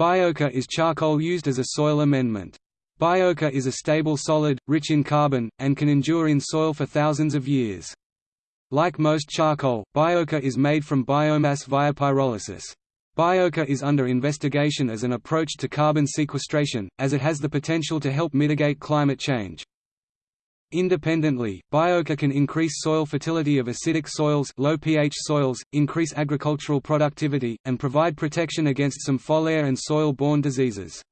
Biochar is charcoal used as a soil amendment. Biochar is a stable solid, rich in carbon, and can endure in soil for thousands of years. Like most charcoal, biochar is made from biomass via pyrolysis. Biochar is under investigation as an approach to carbon sequestration, as it has the potential to help mitigate climate change. Independently, biochar can increase soil fertility of acidic soils, low pH soils, increase agricultural productivity, and provide protection against some foliar and soil-borne diseases.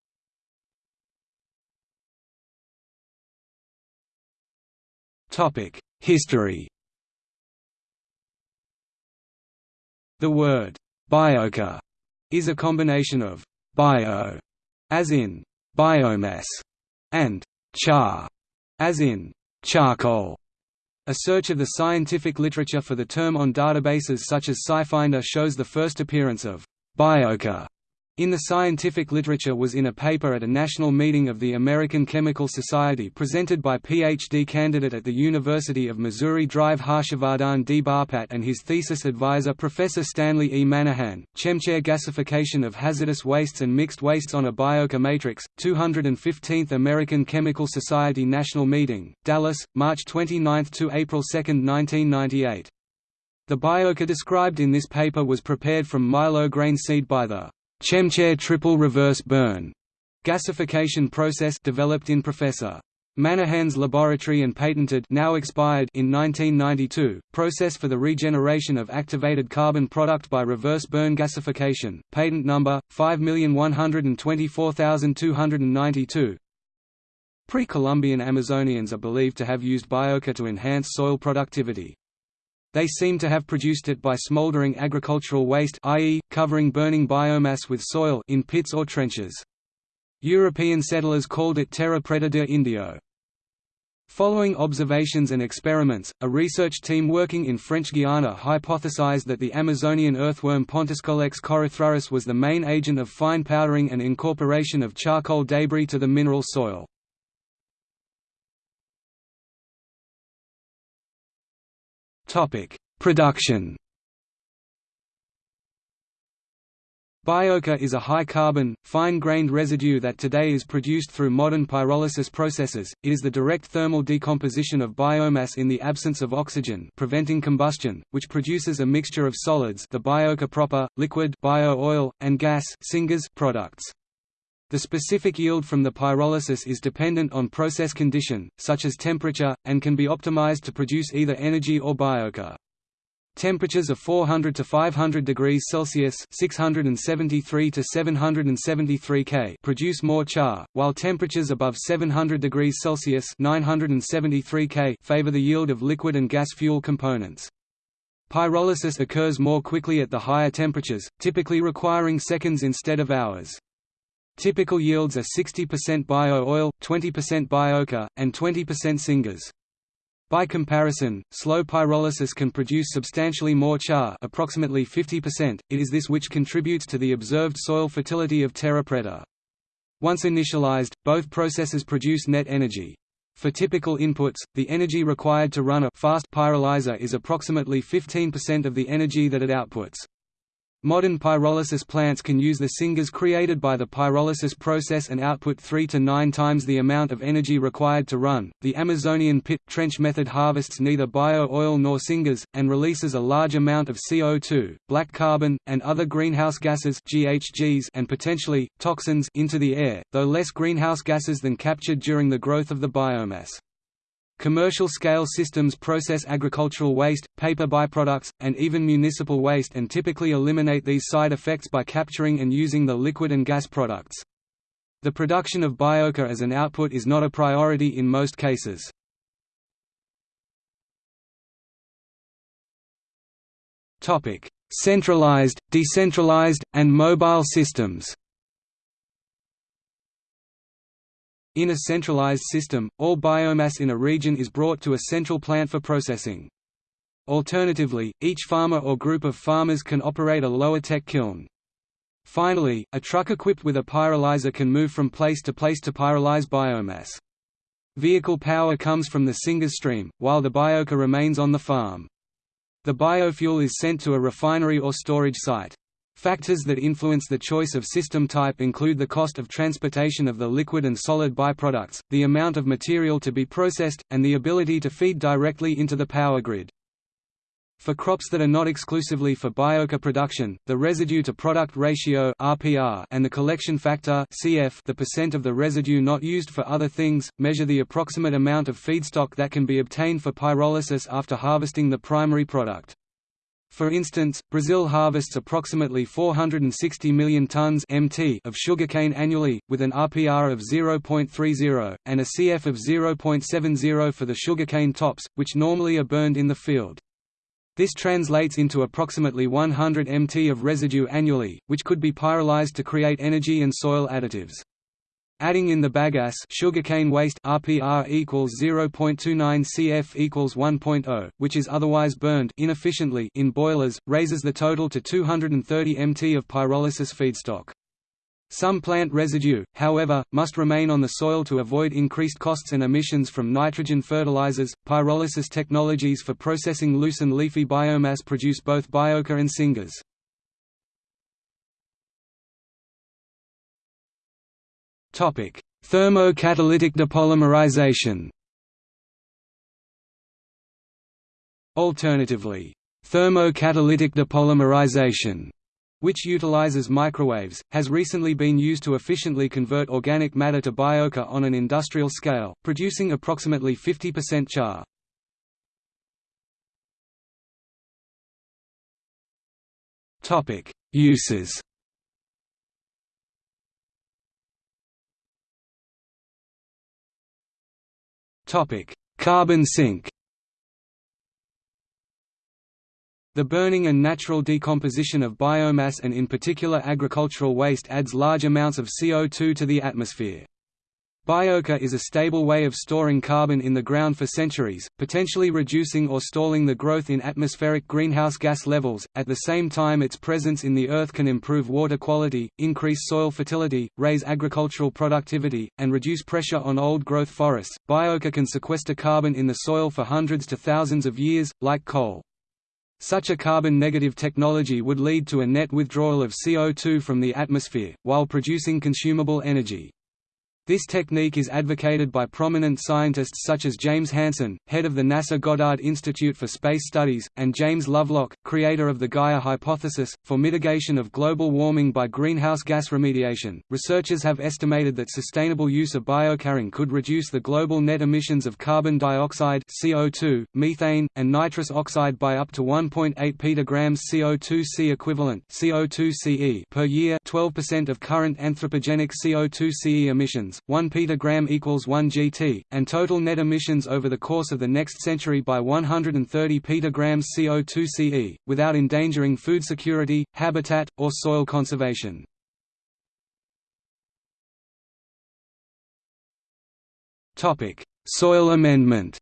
Topic: History. The word biochar is a combination of bio, as in biomass, and char, as in charcoal. A search of the scientific literature for the term on databases such as SciFinder shows the first appearance of biochar in the scientific literature was in a paper at a national meeting of the American Chemical Society presented by PhD candidate at the University of Missouri Drive Harshvardhan D. Bapat and his thesis advisor Professor Stanley E. Manahan, ChemChar Gasification of Hazardous Wastes and Mixed Wastes on a Biochar Matrix, 215th American Chemical Society National Meeting, Dallas, March 29–April 2, 1998. The biochar described in this paper was prepared from milo grain seed by the ChemChar triple reverse burn gasification process developed in Professor Manahan's laboratory and patented now expired in 1992, process for the regeneration of activated carbon product by reverse burn gasification, patent number, 5124292. Pre-Columbian Amazonians are believed to have used biochar to enhance soil productivity. They seem to have produced it by smoldering agricultural waste i.e., covering burning biomass with soil in pits or trenches. European settlers called it terra preta indio. Following observations and experiments, a research team working in French Guiana hypothesized that the Amazonian earthworm Pontoscolex corethrurus was the main agent of fine powdering and incorporation of charcoal debris to the mineral soil. Topic: Production. Biochar is a high-carbon, fine-grained residue that today is produced through modern pyrolysis processes. It is the direct thermal decomposition of biomass in the absence of oxygen, preventing combustion, which produces a mixture of solids, the biochar proper, liquid bio-oil, and gas, syngas products. The specific yield from the pyrolysis is dependent on process condition, such as temperature, and can be optimized to produce either energy or biochar. Temperatures of 400 to 500 degrees Celsius (673 to 773 K) produce more char, while temperatures above 700 degrees Celsius (973 K) favor the yield of liquid and gas fuel components. Pyrolysis occurs more quickly at the higher temperatures, typically requiring seconds instead of hours. Typical yields are 60% bio-oil, 20% biochar, and 20% syngas. By comparison, slow pyrolysis can produce substantially more char approximately 50%, it is this which contributes to the observed soil fertility of terra preta. Once initialized, both processes produce net energy. For typical inputs, the energy required to run a fast pyrolyzer is approximately 15% of the energy that it outputs. Modern pyrolysis plants can use the syngas created by the pyrolysis process and output 3 to 9 times the amount of energy required to run. The Amazonian pit trench method harvests neither bio-oil nor syngas and releases a large amount of CO2, black carbon, and other greenhouse gases (GHGs) and potentially toxins into the air, though less greenhouse gases than captured during the growth of the biomass. Commercial-scale systems process agricultural waste, paper byproducts, and even municipal waste and typically eliminate these side effects by capturing and using the liquid and gas products. The production of biochar as an output is not a priority in most cases. Centralized, decentralized, and mobile systems In a centralized system, all biomass in a region is brought to a central plant for processing. Alternatively, each farmer or group of farmers can operate a lower-tech kiln. Finally, a truck equipped with a pyrolyzer can move from place to place to pyrolyze biomass. Vehicle power comes from the syngas stream, while the biochar remains on the farm. The biofuel is sent to a refinery or storage site. Factors that influence the choice of system type include the cost of transportation of the liquid and solid byproducts, the amount of material to be processed, and the ability to feed directly into the power grid. For crops that are not exclusively for biochar production, the residue-to-product ratio (RPR) and the collection factor (CF), the percent of the residue not used for other things, measure the approximate amount of feedstock that can be obtained for pyrolysis after harvesting the primary product. For instance, Brazil harvests approximately 460 million tons (mt) of sugarcane annually, with an RPR of 0.30 and a CF of 0.70 for the sugarcane tops, which normally are burned in the field. This translates into approximately 100 mt of residue annually, which could be pyrolyzed to create energy and soil additives. Adding in the bagasse sugarcane waste RPR equals 0.29 CF equals 1.0, which is otherwise burned inefficiently in boilers, raises the total to 230 mt of pyrolysis feedstock. Some plant residue, however, must remain on the soil to avoid increased costs and emissions from nitrogen fertilizers. Pyrolysis technologies for processing loose and leafy biomass produce both biochar and syngas. Thermocatalytic depolymerization. Alternatively, thermocatalytic depolymerization which utilizes microwaves, has recently been used to efficiently convert organic matter to biochar on an industrial scale, producing approximately 50% char. Uses Topic: Carbon sink. The burning and natural decomposition of biomass and in particular agricultural waste adds large amounts of CO2 to the atmosphere. Biochar is a stable way of storing carbon in the ground for centuries, potentially reducing or stalling the growth in atmospheric greenhouse gas levels. At the same time, its presence in the earth can improve water quality, increase soil fertility, raise agricultural productivity, and reduce pressure on old growth forests. Biochar can sequester carbon in the soil for hundreds to thousands of years, like coal. Such a carbon-negative technology would lead to a net withdrawal of CO2 from the atmosphere, while producing consumable energy. This technique is advocated by prominent scientists such as James Hansen, head of the NASA Goddard Institute for Space Studies, and James Lovelock, creator of the Gaia hypothesis, for mitigation of global warming by greenhouse gas remediation. Researchers have estimated that sustainable use of biochar could reduce the global net emissions of carbon dioxide (CO2), methane, and nitrous oxide by up to 1.8 petagrams CO2 equivalent (CO2 per year, 12% of current anthropogenic CO2ce emissions 1 petagram equals 1 gt, and total net emissions over the course of the next century by 130 petagrams CO2 CE, without endangering food security, habitat, or soil conservation. Soil amendment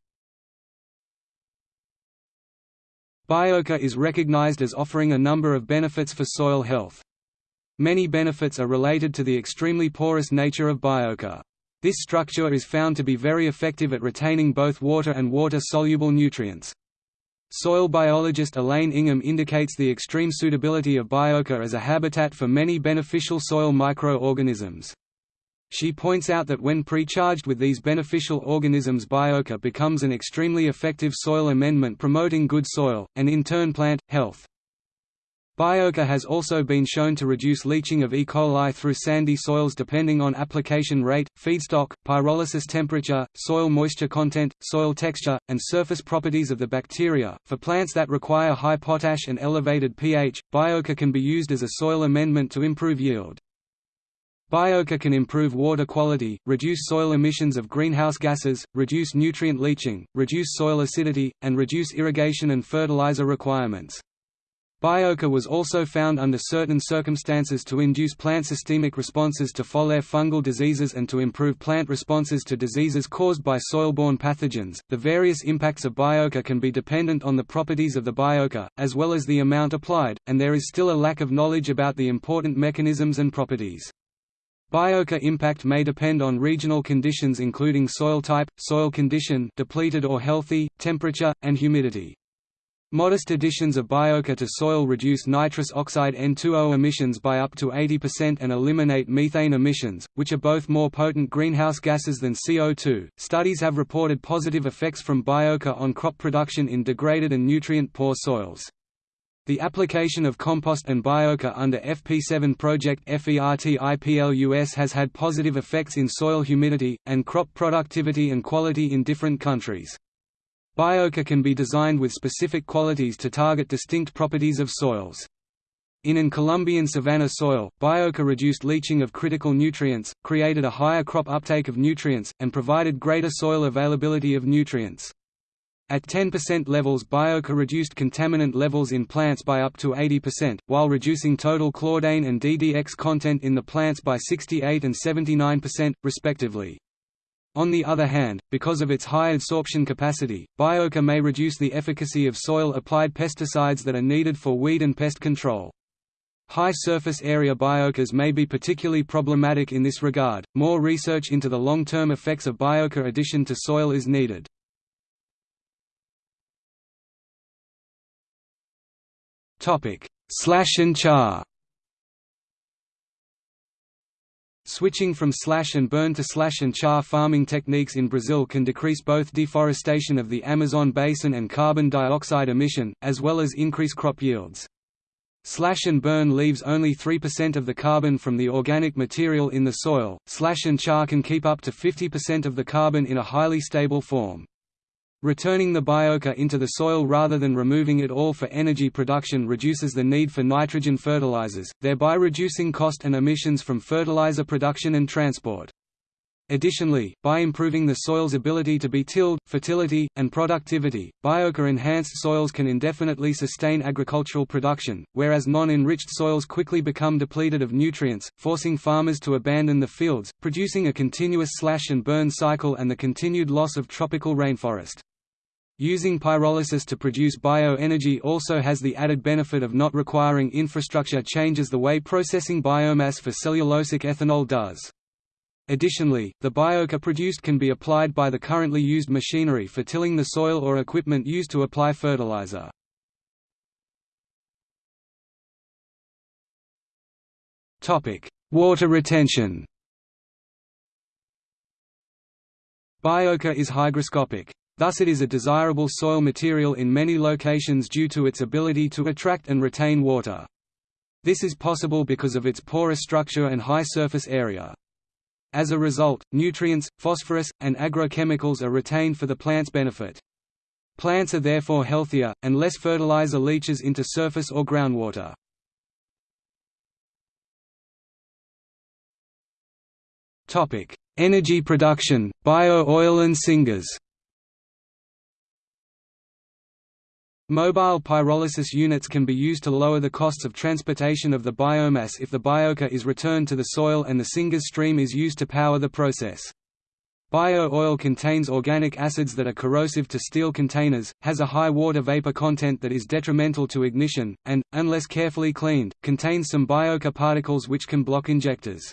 Biochar is recognized as offering a number of benefits for soil health. Many benefits are related to the extremely porous nature of biochar. This structure is found to be very effective at retaining both water and water-soluble nutrients. Soil biologist Elaine Ingham indicates the extreme suitability of biochar as a habitat for many beneficial soil microorganisms. She points out that when pre-charged with these beneficial organisms biochar becomes an extremely effective soil amendment promoting good soil, and in turn plant, health. Biochar has also been shown to reduce leaching of E. coli through sandy soils depending on application rate, feedstock, pyrolysis temperature, soil moisture content, soil texture, and surface properties of the bacteria. For plants that require high potash and elevated pH, biochar can be used as a soil amendment to improve yield. Biochar can improve water quality, reduce soil emissions of greenhouse gases, reduce nutrient leaching, reduce soil acidity, and reduce irrigation and fertilizer requirements. Biochar was also found under certain circumstances to induce plant systemic responses to foliar fungal diseases and to improve plant responses to diseases caused by soil-borne pathogens. The various impacts of biochar can be dependent on the properties of the biochar, as well as the amount applied, and there is still a lack of knowledge about the important mechanisms and properties. Biochar impact may depend on regional conditions including soil type, soil condition depleted or healthy, temperature, and humidity. Modest additions of biochar to soil reduce nitrous oxide N2O emissions by up to 80% and eliminate methane emissions, which are both more potent greenhouse gases than CO2. Studies have reported positive effects from biochar on crop production in degraded and nutrient poor soils. The application of compost and biochar under FP7 project FERTIPLUS has had positive effects in soil humidity, and crop productivity and quality in different countries. Biochar can be designed with specific qualities to target distinct properties of soils. In an Colombian savanna soil, biochar reduced leaching of critical nutrients, created a higher crop uptake of nutrients, and provided greater soil availability of nutrients. At 10% levels biochar reduced contaminant levels in plants by up to 80%, while reducing total chlordane and DDX content in the plants by 68 and 79%, respectively. On the other hand, because of its high absorption capacity, biochar may reduce the efficacy of soil-applied pesticides that are needed for weed and pest control. High surface area biochars may be particularly problematic in this regard. More research into the long-term effects of biochar addition to soil is needed. Topic: Slash and char. Switching from slash and burn to slash and char farming techniques in Brazil can decrease both deforestation of the Amazon basin and carbon dioxide emission, as well as increase crop yields. Slash and burn leaves only 3% of the carbon from the organic material in the soil, slash and char can keep up to 50% of the carbon in a highly stable form. Returning the biochar into the soil rather than removing it all for energy production reduces the need for nitrogen fertilizers, thereby reducing cost and emissions from fertilizer production and transport. Additionally, by improving the soil's ability to be tilled, fertility, and productivity, biochar-enhanced soils can indefinitely sustain agricultural production, whereas non-enriched soils quickly become depleted of nutrients, forcing farmers to abandon the fields, producing a continuous slash and burn cycle and the continued loss of tropical rainforest. Using pyrolysis to produce bioenergy also has the added benefit of not requiring infrastructure changes the way processing biomass for cellulosic ethanol does. Additionally, the biochar produced can be applied by the currently used machinery for tilling the soil or equipment used to apply fertilizer. Water retention Biochar is hygroscopic. Thus it is a desirable soil material in many locations due to its ability to attract and retain water. This is possible because of its porous structure and high surface area. As a result, nutrients, phosphorus, and agrochemicals are retained for the plant's benefit. Plants are therefore healthier, and less fertilizer leaches into surface or groundwater. Energy production, bio-oil and syngas Mobile pyrolysis units can be used to lower the costs of transportation of the biomass if the biochar is returned to the soil and the syngas stream is used to power the process. Bio-oil contains organic acids that are corrosive to steel containers, has a high water vapor content that is detrimental to ignition, and, unless carefully cleaned, contains some biochar particles which can block injectors.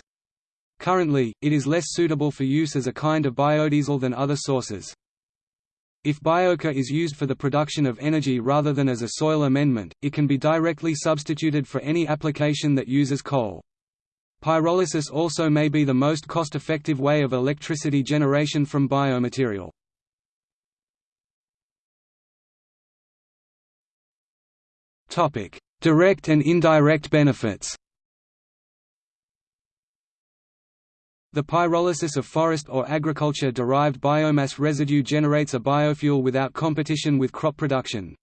Currently, it is less suitable for use as a kind of biodiesel than other sources. If biochar is used for the production of energy rather than as a soil amendment, it can be directly substituted for any application that uses coal. Pyrolysis also may be the most cost-effective way of electricity generation from biomaterial. Direct and indirect benefits The pyrolysis of forest or agriculture-derived biomass residue generates a biofuel without competition with crop production.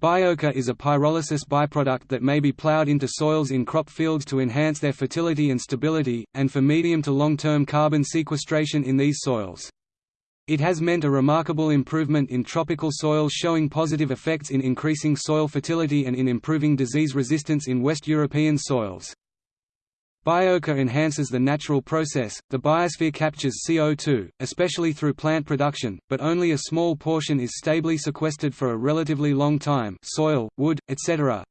Biochar is a pyrolysis byproduct that may be plowed into soils in crop fields to enhance their fertility and stability, and for medium to long-term carbon sequestration in these soils. It has meant a remarkable improvement in tropical soils showing positive effects in increasing soil fertility and in improving disease resistance in West European soils. Biochar enhances the natural process, the biosphere captures CO2, especially through plant production, but only a small portion is stably sequestered for a relatively long time soil, wood, etc.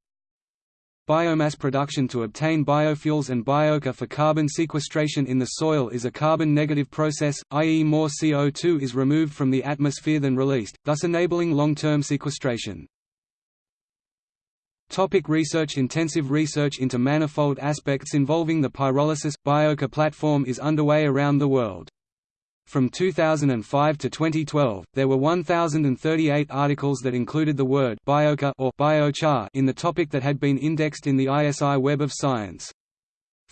Biomass production to obtain biofuels and biochar for carbon sequestration in the soil is a carbon-negative process, i.e. more CO2 is removed from the atmosphere than released, thus enabling long-term sequestration. Topic research Intensive research into manifold aspects involving the pyrolysis – Biochar platform is underway around the world. From 2005 to 2012, there were 1,038 articles that included the word biochar or biochar in the topic that had been indexed in the ISI Web of Science.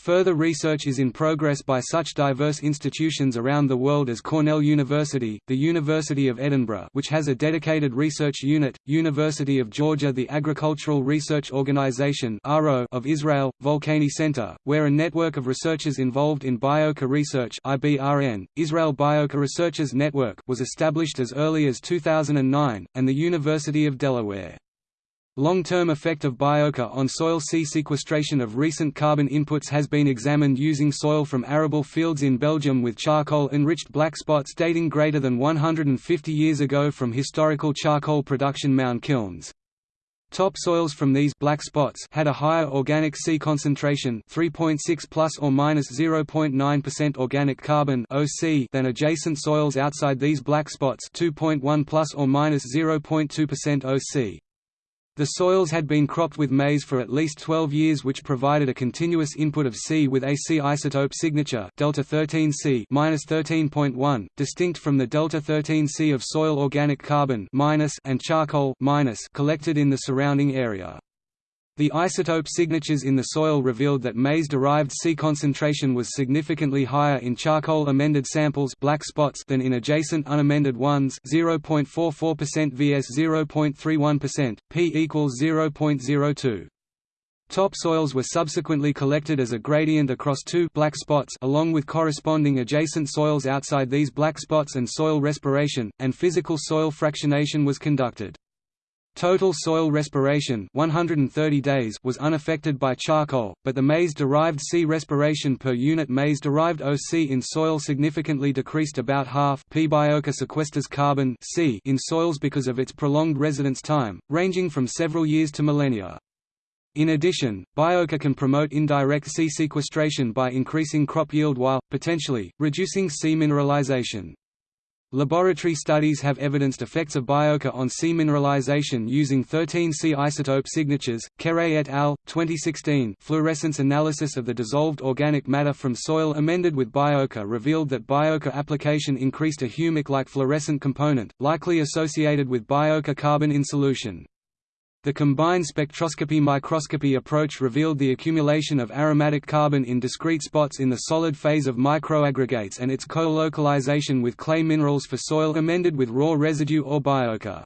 Further research is in progress by such diverse institutions around the world as Cornell University, the University of Edinburgh which has a dedicated research unit, University of Georgia the Agricultural Research Organization of Israel, Volcani Center, where a network of researchers involved in Biochar research Israel Biochar Researchers Network was established as early as 2009, and the University of Delaware. Long-term effect of biochar on soil C sequestration of recent carbon inputs has been examined using soil from arable fields in Belgium with charcoal-enriched black spots dating greater than 150 years ago from historical charcoal production mound kilns. Top soils from these black spots had a higher organic C concentration 3.6 plus or minus 0.9% organic carbon OC than adjacent soils outside these black spots 2.1 plus or minus 0.2% OC. The soils had been cropped with maize for at least 12 years which provided a continuous input of C with a C isotope signature delta 13C -13.1, distinct from the delta 13C of soil organic carbon and charcoal collected in the surrounding area. The isotope signatures in the soil revealed that maize-derived C concentration was significantly higher in charcoal amended samples black spots than in adjacent unamended ones 0.44% vs 0.31%, p equals 0.02. Topsoils were subsequently collected as a gradient across two black spots along with corresponding adjacent soils outside these black spots and soil respiration, and physical soil fractionation was conducted. Total soil respiration 130 days was unaffected by charcoal, but the maize-derived C respiration per unit maize-derived OC in soil significantly decreased about half P. Biochar sequesters carbon C in soils because of its prolonged residence time, ranging from several years to millennia. In addition, Biochar can promote indirect C sequestration by increasing crop yield while, potentially, reducing C mineralization. Laboratory studies have evidenced effects of biochar on C mineralization using 13 C isotope signatures. Kere et al. 2016 fluorescence analysis of the dissolved organic matter from soil amended with biochar revealed that biochar application increased a humic-like fluorescent component, likely associated with biochar carbon in solution. The combined spectroscopy microscopy approach revealed the accumulation of aromatic carbon in discrete spots in the solid phase of microaggregates and its co-localization with clay minerals for soil amended with raw residue or biochar.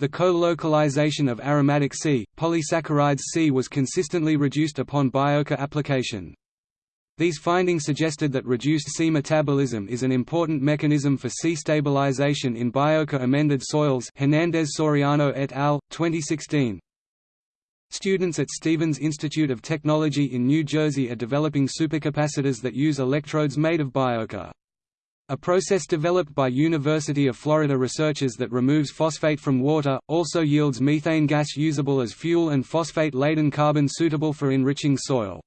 The co-localization of aromatic C, polysaccharides C was consistently reduced upon biochar application. These findings suggested that reduced C metabolism is an important mechanism for C stabilization in biochar amended soils Hernandez Soriano et al., 2016. Students at Stevens Institute of Technology in New Jersey are developing supercapacitors that use electrodes made of biochar. A process developed by University of Florida researchers that removes phosphate from water, also yields methane gas usable as fuel and phosphate-laden carbon suitable for enriching soil.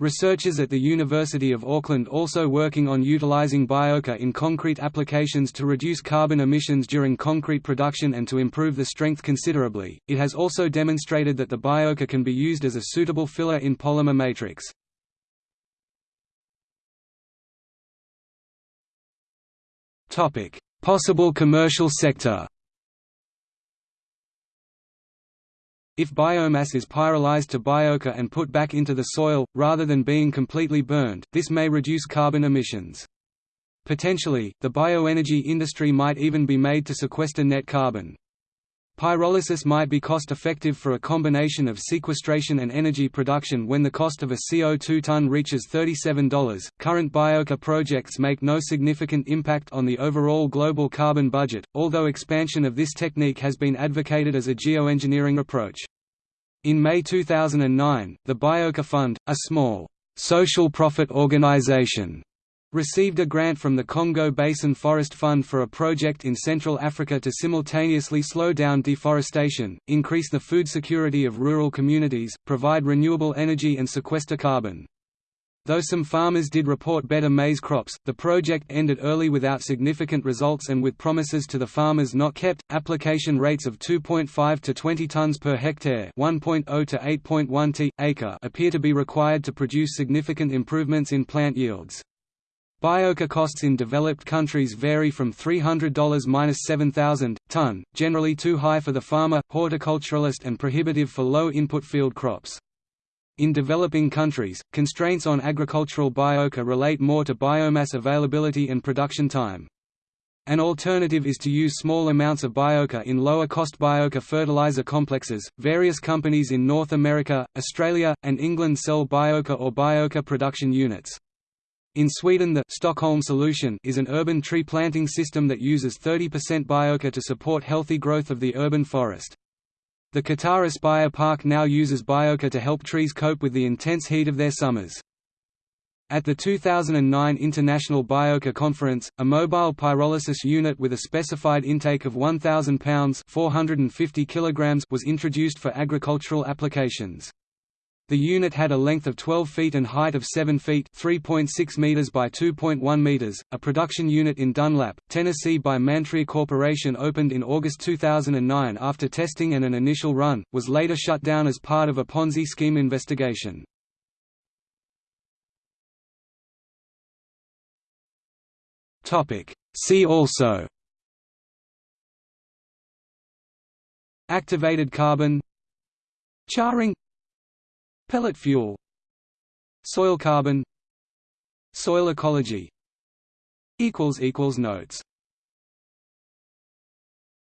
Researchers at the University of Auckland also working on utilizing biochar in concrete applications to reduce carbon emissions during concrete production and to improve the strength considerably. It has also demonstrated that the biochar can be used as a suitable filler in polymer matrix. Topic: Possible commercial sector. If biomass is pyrolyzed to biochar and put back into the soil, rather than being completely burned, this may reduce carbon emissions. Potentially, the bioenergy industry might even be made to sequester net carbon. Pyrolysis might be cost-effective for a combination of sequestration and energy production when the cost of a CO2 ton reaches $37. Current biochar projects make no significant impact on the overall global carbon budget, although expansion of this technique has been advocated as a geoengineering approach. In May 2009, the Biochar Fund, a small, social profit organization, received a grant from the Congo Basin Forest Fund for a project in Central Africa to simultaneously slow down deforestation, increase the food security of rural communities, provide renewable energy and sequester carbon. Though some farmers did report better maize crops, the project ended early without significant results and with promises to the farmers not kept. Application rates of 2.5 to 20 tons per hectare, 1.0 to 8.1 t acre appear to be required to produce significant improvements in plant yields. Biochar costs in developed countries vary from $300–7000 ton, generally too high for the farmer, horticulturalist and prohibitive for low-input field crops. In developing countries, constraints on agricultural biochar relate more to biomass availability and production time. An alternative is to use small amounts of biochar in lower-cost biochar fertilizer complexes. Various companies in North America, Australia, and England sell biochar or biochar production units. In Sweden the Stockholm solution is an urban tree planting system that uses 30% biochar to support healthy growth of the urban forest. The Qatar Aspire Park now uses biochar to help trees cope with the intense heat of their summers. At the 2009 International Biochar Conference, a mobile pyrolysis unit with a specified intake of 1,000 pounds 450 kilograms was introduced for agricultural applications. The unit had a length of 12 feet and height of 7 feet (3.6 meters by 2.1 meters). A production unit in Dunlap, Tennessee by Mantria Corporation opened in August 2009 after testing and an initial run, was later shut down as part of a Ponzi scheme investigation. See also Activated carbon Charring Pellet fuel Soil carbon Soil ecology Notes